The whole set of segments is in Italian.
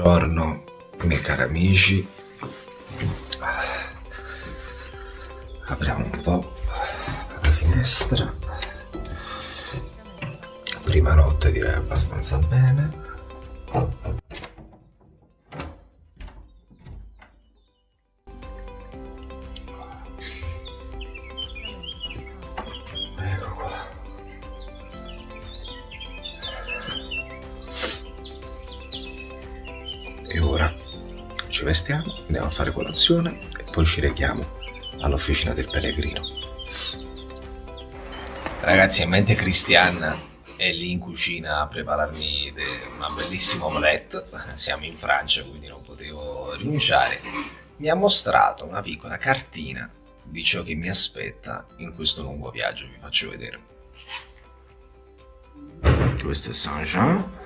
Buongiorno, miei cari amici. Apriamo un po' la finestra. Prima notte direi abbastanza bene. Andiamo a fare colazione e poi ci rechiamo all'officina del pellegrino. Ragazzi, in mente Cristian è lì in cucina a prepararmi una bellissima omelette. Siamo in Francia, quindi non potevo rinunciare. Mi ha mostrato una piccola cartina di ciò che mi aspetta in questo lungo viaggio. Vi faccio vedere. Questo è Saint-Jean.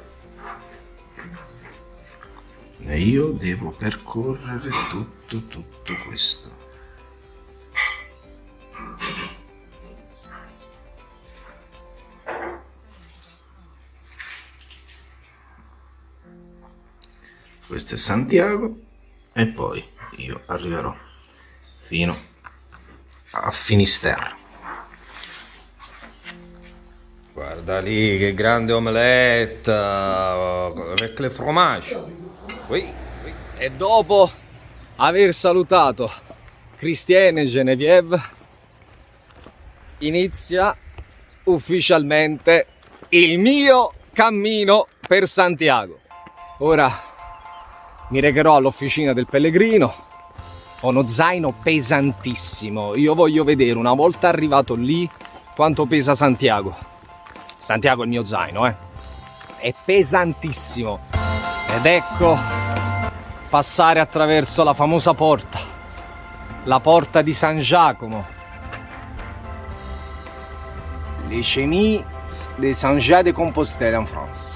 E io devo percorrere tutto, tutto questo. Questo è Santiago e poi io arriverò fino a Finisterre. Guarda lì che grande omelette avec le fromage. E dopo aver salutato Christiane e Genevieve, inizia ufficialmente il mio cammino per Santiago. Ora mi recherò all'officina del pellegrino. Ho uno zaino pesantissimo. Io voglio vedere una volta arrivato lì quanto pesa Santiago. Santiago è il mio zaino, eh. È pesantissimo. Ed ecco passare attraverso la famosa porta, la porta di San Giacomo. Les Chemises de Saint-Jacques de Compostelle en France.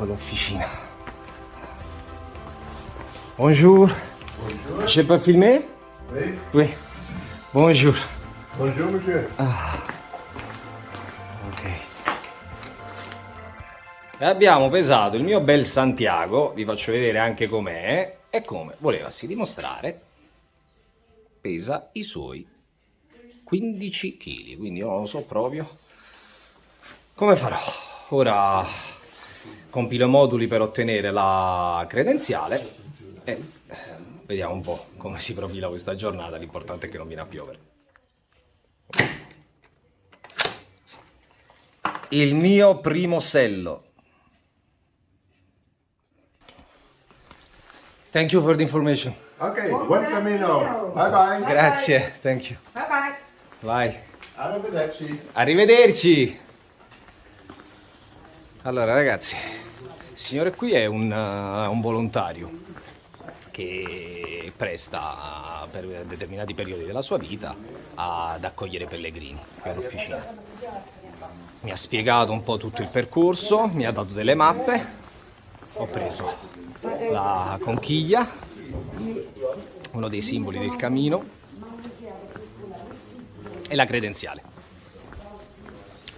Ecco l'officina. Bonjour. Bonjour. Je peux filmer Oui. Oui. Bonjour. Bonjour, monsieur. Ok. E abbiamo pesato il mio bel Santiago, vi faccio vedere anche com'è, e come volevasi dimostrare, pesa i suoi 15 kg, quindi io non lo so proprio come farò. Ora compilo moduli per ottenere la credenziale e eh, vediamo un po' come si profila questa giornata, l'importante è che non viene a piovere. Il mio primo sello. Thank you for the information. Ok, buon cammino. Bye bye. Grazie, thank you. Bye bye. Vai. Arrivederci. Arrivederci. Allora ragazzi, il signore qui è un, uh, un volontario che presta per determinati periodi della sua vita ad accogliere pellegrini qui all'officina. Mi ha spiegato un po' tutto il percorso, mi ha dato delle mappe, ho preso la conchiglia, uno dei simboli del cammino e la credenziale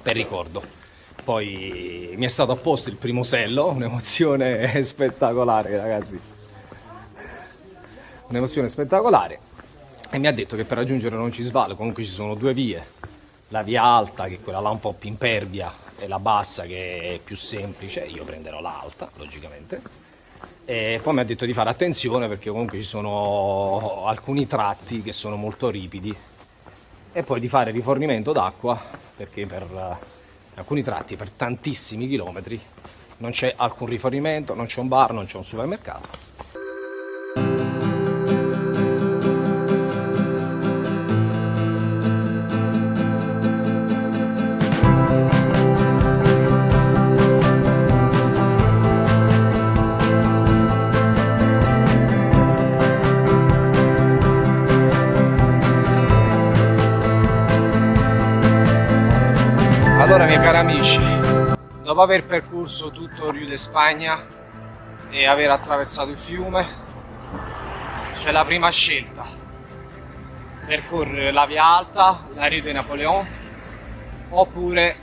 per ricordo. Poi mi è stato apposto il primo sello, un'emozione spettacolare, ragazzi. Un'emozione spettacolare. E mi ha detto che per raggiungere Roncisvalle comunque ci sono due vie. La via alta, che è quella là un po' più impervia, e la bassa, che è più semplice. Io prenderò l'alta, logicamente. E poi mi ha detto di fare attenzione perché comunque ci sono alcuni tratti che sono molto ripidi. E poi di fare rifornimento d'acqua perché per alcuni tratti per tantissimi chilometri non c'è alcun rifornimento, non c'è un bar, non c'è un supermercato. Dopo aver percorso tutto Rio de Spagna e aver attraversato il fiume, c'è la prima scelta. Percorrere la via alta, la Rio de Napoleon, oppure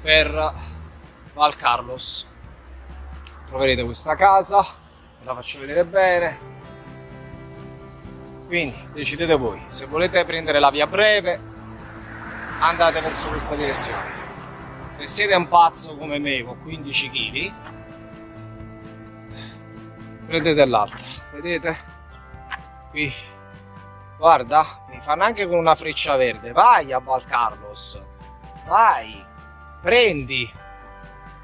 per Val Carlos. Troverete questa casa, ve la faccio vedere bene. Quindi decidete voi, se volete prendere la via breve andate verso questa direzione. Se siete un pazzo come me con 15 kg, prendete l'altra, vedete? Qui, guarda, mi fanno anche con una freccia verde. Vai a Val Carlos, vai, prendi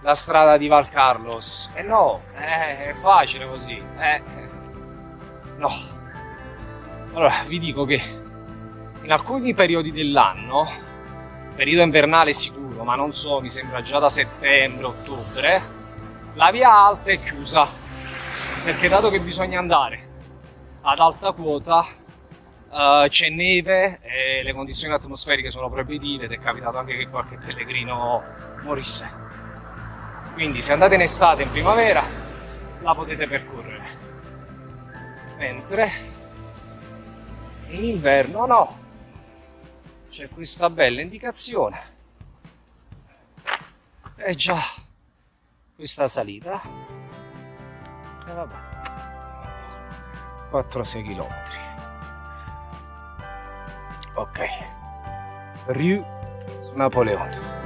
la strada di Val Carlos. E eh no, eh, è facile così. Eh, no. Allora, vi dico che in alcuni periodi dell'anno periodo invernale sicuro, ma non so, mi sembra già da settembre, ottobre, la via alta è chiusa, perché dato che bisogna andare ad alta quota, uh, c'è neve e le condizioni atmosferiche sono proibitive ed è capitato anche che qualche pellegrino morisse. Quindi se andate in estate, in primavera, la potete percorrere. Mentre in inverno no, c'è questa bella indicazione e già questa salita. E vabbè. 4-6 km ok. Rue Napoleon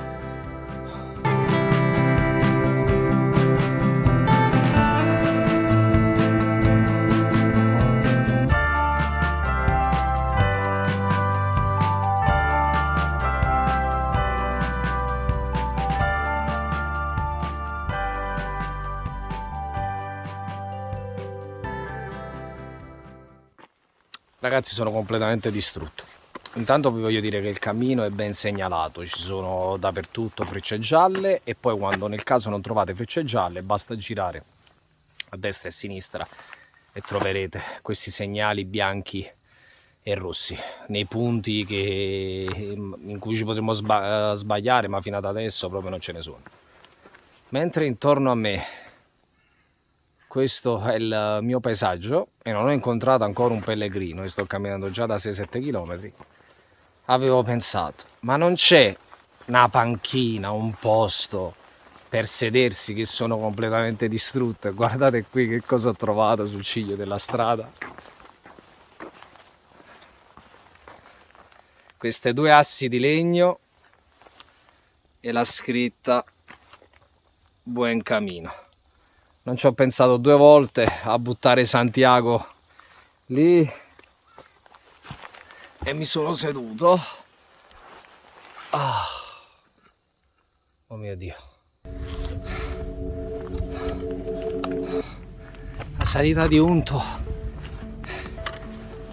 Ragazzi sono completamente distrutto. Intanto vi voglio dire che il cammino è ben segnalato, ci sono dappertutto frecce gialle e poi quando nel caso non trovate frecce gialle basta girare a destra e a sinistra e troverete questi segnali bianchi e rossi nei punti che, in cui ci potremmo sbagliare ma fino ad adesso proprio non ce ne sono. Mentre intorno a me questo è il mio paesaggio e non ho incontrato ancora un pellegrino e sto camminando già da 6-7 km avevo pensato ma non c'è una panchina un posto per sedersi che sono completamente distrutte? Guardate qui che cosa ho trovato sul ciglio della strada. Queste due assi di legno e la scritta Buen Camino non ci ho pensato due volte a buttare Santiago lì. E mi sono seduto. Ah. oh mio dio. La salita di Unto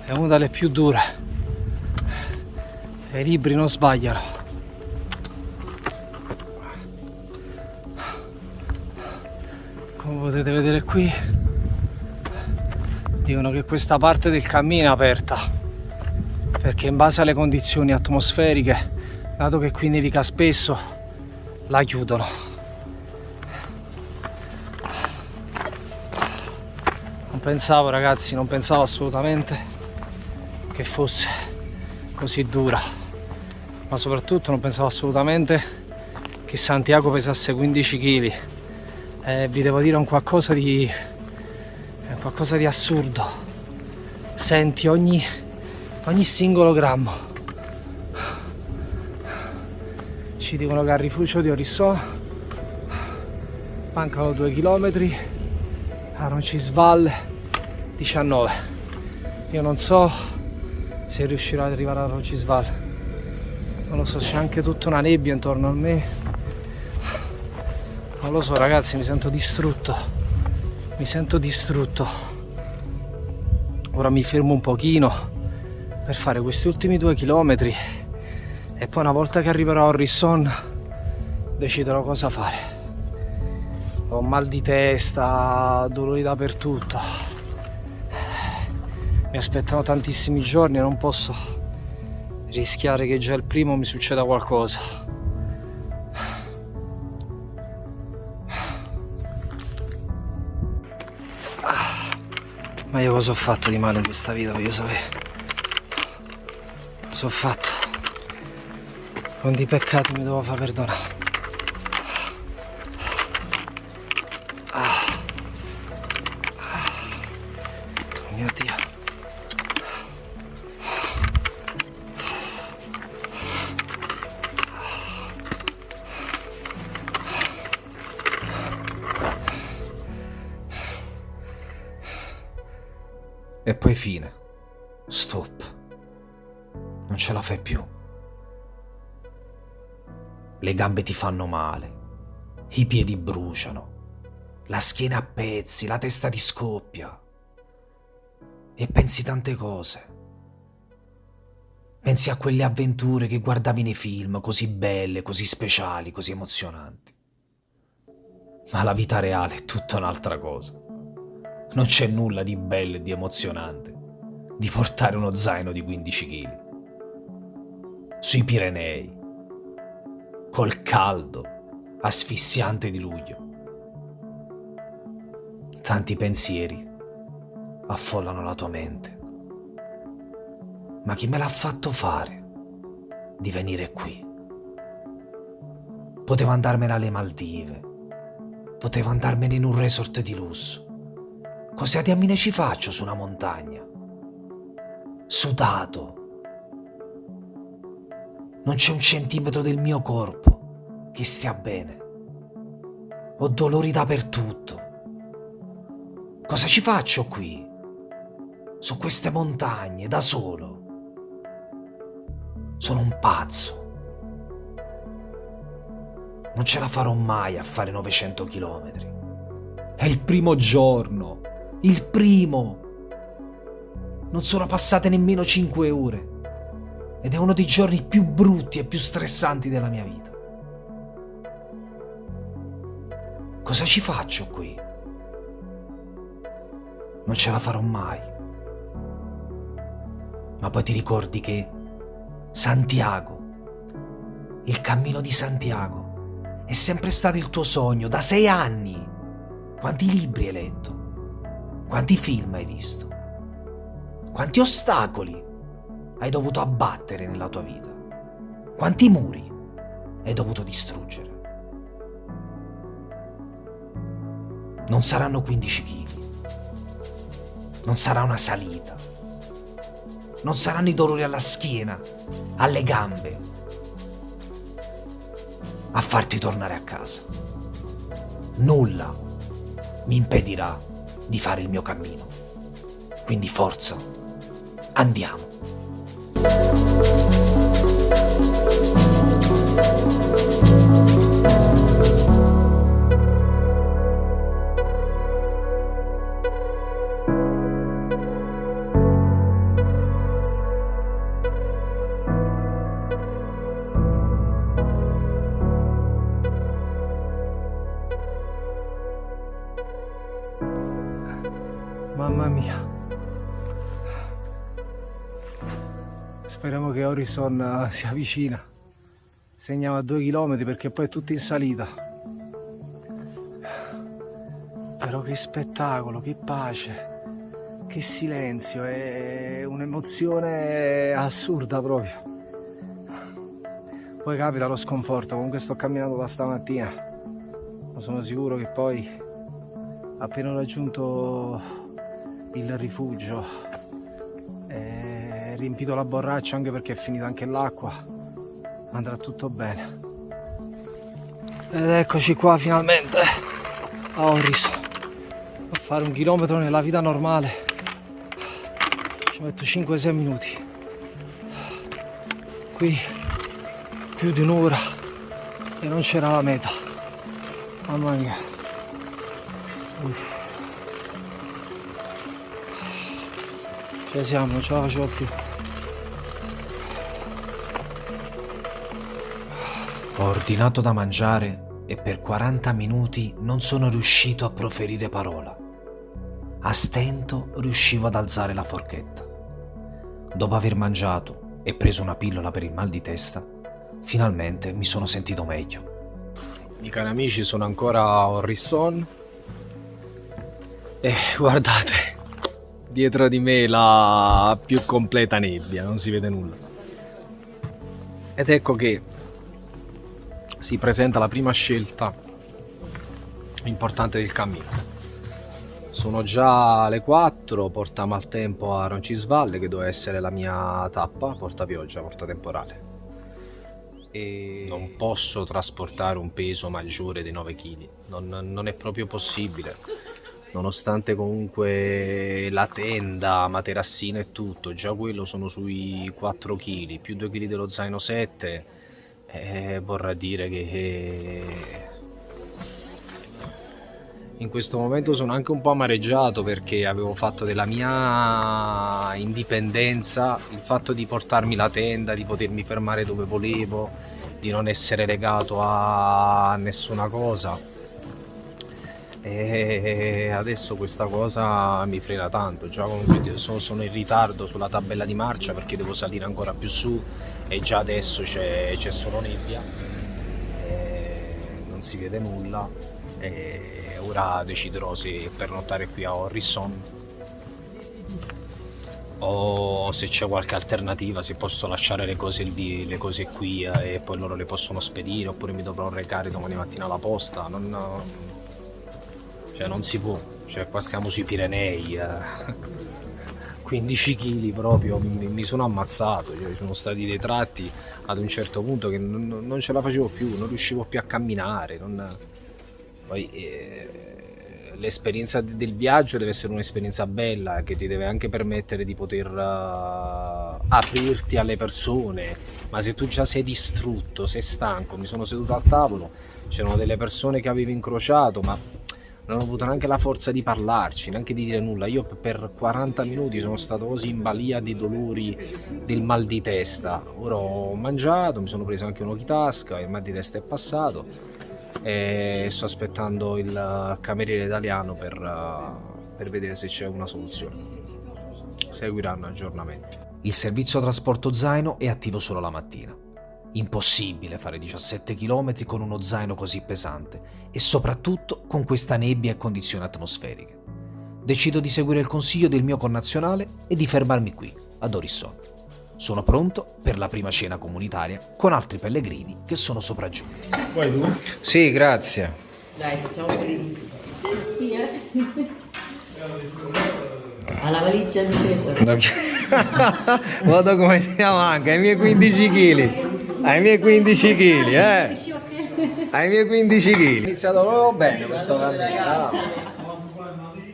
è una delle più dure. E i libri non sbagliano potete vedere qui dicono che questa parte del cammino è aperta perché in base alle condizioni atmosferiche dato che qui nevica spesso la chiudono. Non pensavo ragazzi non pensavo assolutamente che fosse così dura ma soprattutto non pensavo assolutamente che Santiago pesasse 15 kg eh, vi devo dire un qualcosa di è qualcosa di assurdo. Senti ogni ogni singolo grammo. Ci dicono che al rifugio di Orissò mancano due chilometri. A Roncisvalle 19 io non so se riuscirò ad arrivare a Roncisvalle non lo so c'è anche tutta una nebbia intorno a me non lo so ragazzi, mi sento distrutto. Mi sento distrutto. Ora mi fermo un pochino per fare questi ultimi due chilometri e poi una volta che arriverò a Risson deciderò cosa fare. Ho mal di testa, dolori dappertutto. Mi aspettano tantissimi giorni e non posso rischiare che già il primo mi succeda qualcosa. Ma io cosa ho fatto di male in questa vita, voglio sapere. Cosa ho fatto? Quanti peccati mi devo far perdonare? Gambe ti fanno male. I piedi bruciano. La schiena a pezzi, la testa ti scoppia. E pensi tante cose. Pensi a quelle avventure che guardavi nei film, così belle, così speciali, così emozionanti. Ma la vita reale è tutta un'altra cosa. Non c'è nulla di bello e di emozionante di portare uno zaino di 15 kg. Sui Pirenei, col caldo asfissiante di luglio. Tanti pensieri affollano la tua mente. Ma chi me l'ha fatto fare di venire qui? Potevo andarmene alle Maldive, potevo andarmene in un resort di lusso. Cosa diamine ci faccio su una montagna? Sudato. Non c'è un centimetro del mio corpo che stia bene. Ho dolori dappertutto. Cosa ci faccio qui? Su queste montagne, da solo. Sono un pazzo. Non ce la farò mai a fare 900 chilometri. È il primo giorno. Il primo. Non sono passate nemmeno 5 ore. Ed è uno dei giorni più brutti e più stressanti della mia vita. Cosa ci faccio qui? Non ce la farò mai. Ma poi ti ricordi che Santiago, il cammino di Santiago, è sempre stato il tuo sogno da sei anni. Quanti libri hai letto? Quanti film hai visto? Quanti ostacoli hai dovuto abbattere nella tua vita? Quanti muri hai dovuto distruggere? Non saranno 15 kg. Non sarà una salita. Non saranno i dolori alla schiena, alle gambe, a farti tornare a casa. Nulla mi impedirà di fare il mio cammino. Quindi forza, andiamo. thank you che Horizon eh, sia vicina. Segniamo a due chilometri perché poi è tutto in salita. Però che spettacolo, che pace, che silenzio, è un'emozione assurda proprio. Poi capita lo sconforto, comunque sto camminando da stamattina, ma sono sicuro che poi appena ho raggiunto il rifugio riempito la borraccia anche perché è finita anche l'acqua. Andrà tutto bene. Ed eccoci qua finalmente. A Orris a fare un chilometro nella vita normale. Ci metto 5-6 minuti. Qui più di un'ora. E non c'era la meta. Mamma mia. Uff. Ci siamo, non ce la facevo più. Ho ordinato da mangiare e per 40 minuti non sono riuscito a proferire parola. A stento riuscivo ad alzare la forchetta. Dopo aver mangiato e preso una pillola per il mal di testa, finalmente mi sono sentito meglio. I cari amici sono ancora a Orrisson e guardate, dietro di me la più completa nebbia, non si vede nulla. Ed ecco che si presenta la prima scelta importante del cammino. Sono già le 4, porta maltempo a Roncisvalle che doveva essere la mia tappa, porta pioggia, porta temporale. E non posso trasportare un peso maggiore di 9 kg, non, non è proprio possibile nonostante comunque la tenda, materassina e tutto, già quello sono sui 4 kg, più 2 kg dello zaino 7, eh, vorrà dire che in questo momento sono anche un po' amareggiato perché avevo fatto della mia indipendenza il fatto di portarmi la tenda, di potermi fermare dove volevo, di non essere legato a nessuna cosa e adesso questa cosa mi frena tanto. Già comunque sono in ritardo sulla tabella di marcia perché devo salire ancora più su e già adesso c'è solo nebbia. Non si vede nulla. E ora deciderò se pernottare qui a Orrison o se c'è qualche alternativa se posso lasciare le cose lì le cose qui e poi loro le possono spedire oppure mi dovrò recare domani mattina alla posta. Non, cioè non si può, cioè qua stiamo sui Pirenei, eh. 15 kg proprio, mi, mi sono ammazzato, cioè, sono stati dei tratti ad un certo punto che non, non ce la facevo più, non riuscivo più a camminare, non... poi eh, l'esperienza del viaggio deve essere un'esperienza bella che ti deve anche permettere di poter uh, aprirti alle persone, ma se tu già sei distrutto, sei stanco, mi sono seduto al tavolo, c'erano delle persone che avevo incrociato, ma non ho avuto neanche la forza di parlarci, neanche di dire nulla. Io per 40 minuti sono stato così in balia dei dolori del mal di testa. Ora ho mangiato, mi sono preso anche un occhitasca, il mal di testa è passato e sto aspettando il cameriere italiano per, per vedere se c'è una soluzione. Seguiranno aggiornamenti. Il servizio trasporto zaino è attivo solo la mattina. Impossibile fare 17 km con uno zaino così pesante e soprattutto con questa nebbia e condizioni atmosferiche. Decido di seguire il consiglio del mio connazionale e di fermarmi qui, ad Orisson. Sono pronto per la prima cena comunitaria con altri pellegrini che sono sopraggiunti. Vuoi tu? Sì, grazie. Dai, facciamo quelli di... Sì, eh? Alla valigia di peso. Vado come stiamo anche, ai miei 15 kg ai miei 15 kg, eh. Ai miei 15 kg. Ho iniziato proprio bene questo cammino.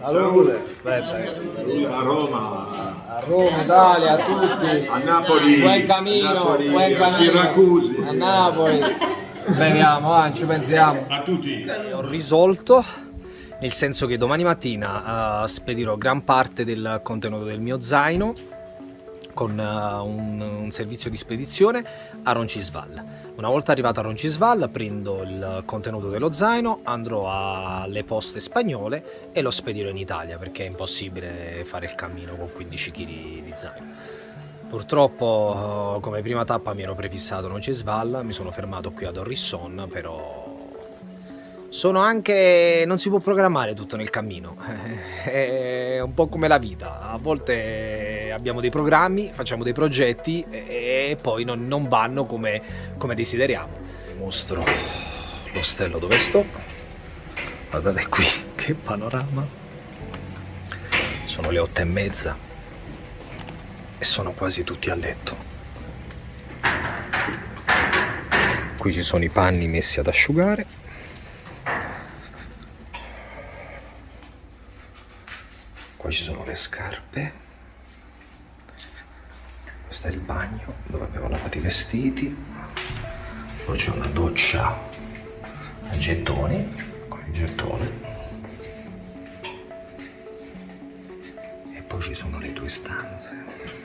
Salute. Aspetta. Salute a Roma. A Roma, Italia, a tutti. A Napoli. Buon cammino, Napoli, buon a cammino. Siracusi. A Napoli. Beviamo, ah, ci pensiamo. A tutti. Ho risolto nel senso che domani mattina uh, spedirò gran parte del contenuto del mio zaino con uh, un, un, servizio di spedizione a Roncisval. Una volta arrivato a Roncisval prendo il contenuto dello zaino, andrò alle poste spagnole e lo spedirò in Italia perché è impossibile fare il cammino con 15 kg di zaino. Purtroppo come prima tappa mi ero prefissato Roncisval, mi sono fermato qui ad Orrisson, però sono anche... non si può programmare tutto nel cammino, è un po' come la vita, a volte abbiamo dei programmi, facciamo dei progetti e poi non, non vanno come, come desideriamo. Mostro l'ostello dove sto, guardate qui che panorama, sono le otto e mezza e sono quasi tutti a letto. Qui ci sono i panni messi ad asciugare Qua ci sono le scarpe. Questo è il bagno dove abbiamo lavato i vestiti. Poi c'è una doccia a gettoni, con il gettone. E poi ci sono le due stanze.